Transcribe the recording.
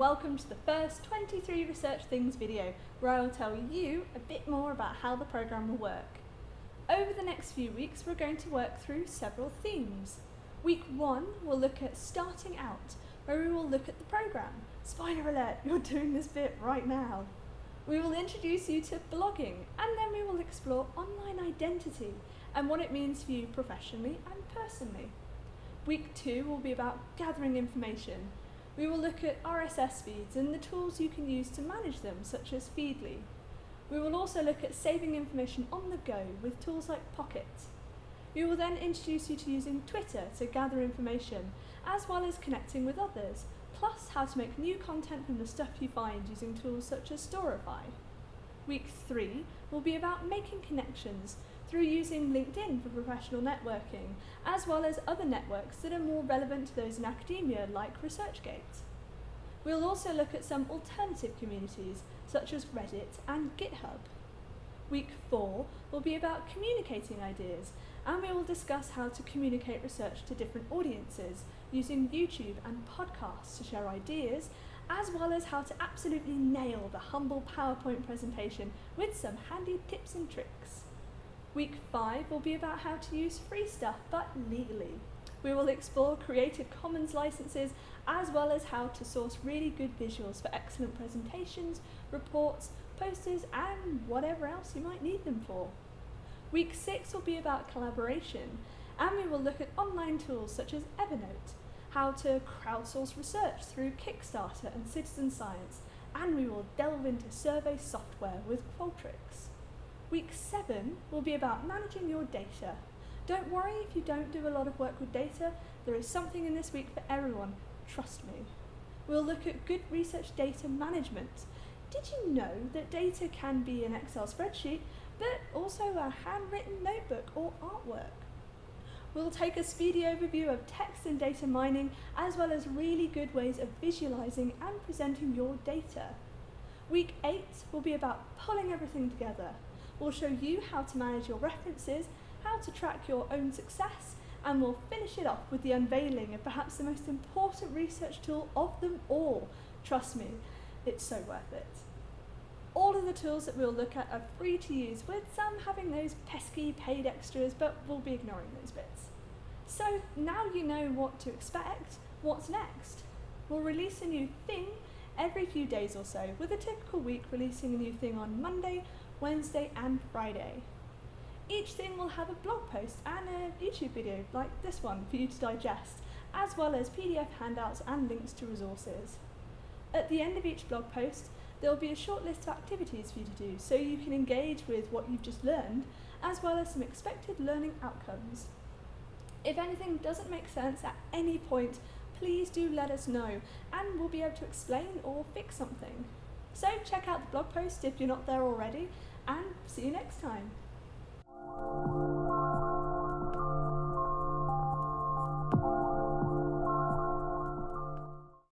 welcome to the first 23 Research Things video where I will tell you a bit more about how the programme will work. Over the next few weeks we're going to work through several themes. Week 1 we'll look at starting out where we will look at the programme. Spoiler alert, you're doing this bit right now. We will introduce you to blogging and then we will explore online identity and what it means for you professionally and personally. Week 2 will be about gathering information we will look at RSS feeds and the tools you can use to manage them, such as Feedly. We will also look at saving information on the go with tools like Pocket. We will then introduce you to using Twitter to gather information, as well as connecting with others, plus how to make new content from the stuff you find using tools such as Storify. Week 3 will be about making connections through using LinkedIn for professional networking, as well as other networks that are more relevant to those in academia like ResearchGate. We'll also look at some alternative communities such as Reddit and GitHub. Week 4 will be about communicating ideas and we will discuss how to communicate research to different audiences using YouTube and podcasts to share ideas as well as how to absolutely nail the humble PowerPoint presentation with some handy tips and tricks. Week 5 will be about how to use free stuff, but legally. We will explore Creative Commons licenses as well as how to source really good visuals for excellent presentations, reports, posters and whatever else you might need them for. Week 6 will be about collaboration and we will look at online tools such as Evernote, how to crowdsource research through Kickstarter and citizen science, and we will delve into survey software with Qualtrics. Week 7 will be about managing your data. Don't worry if you don't do a lot of work with data, there is something in this week for everyone, trust me. We'll look at good research data management. Did you know that data can be an Excel spreadsheet, but also a handwritten notebook or artwork? We'll take a speedy overview of text and data mining, as well as really good ways of visualizing and presenting your data. Week 8 will be about pulling everything together. We'll show you how to manage your references, how to track your own success, and we'll finish it off with the unveiling of perhaps the most important research tool of them all. Trust me, it's so worth it. All of the tools that we'll look at are free to use, with some having those pesky paid extras, but we'll be ignoring those bits. So now you know what to expect, what's next? We'll release a new thing every few days or so, with a typical week releasing a new thing on Monday, Wednesday and Friday. Each thing will have a blog post and a YouTube video like this one for you to digest, as well as PDF handouts and links to resources. At the end of each blog post, there will be a short list of activities for you to do so you can engage with what you've just learned, as well as some expected learning outcomes. If anything doesn't make sense at any point, please do let us know and we'll be able to explain or fix something. So check out the blog post if you're not there already and see you next time.